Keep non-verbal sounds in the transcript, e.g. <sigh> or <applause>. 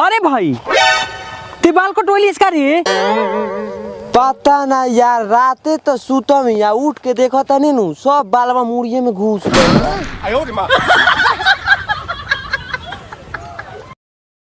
अरे भाई ते बाल टोली इसका रे। पता ना यार राते तो सुतम या उठ के देखो तो तनी नु सब बालवा मुड़िए में घुस गए। <laughs>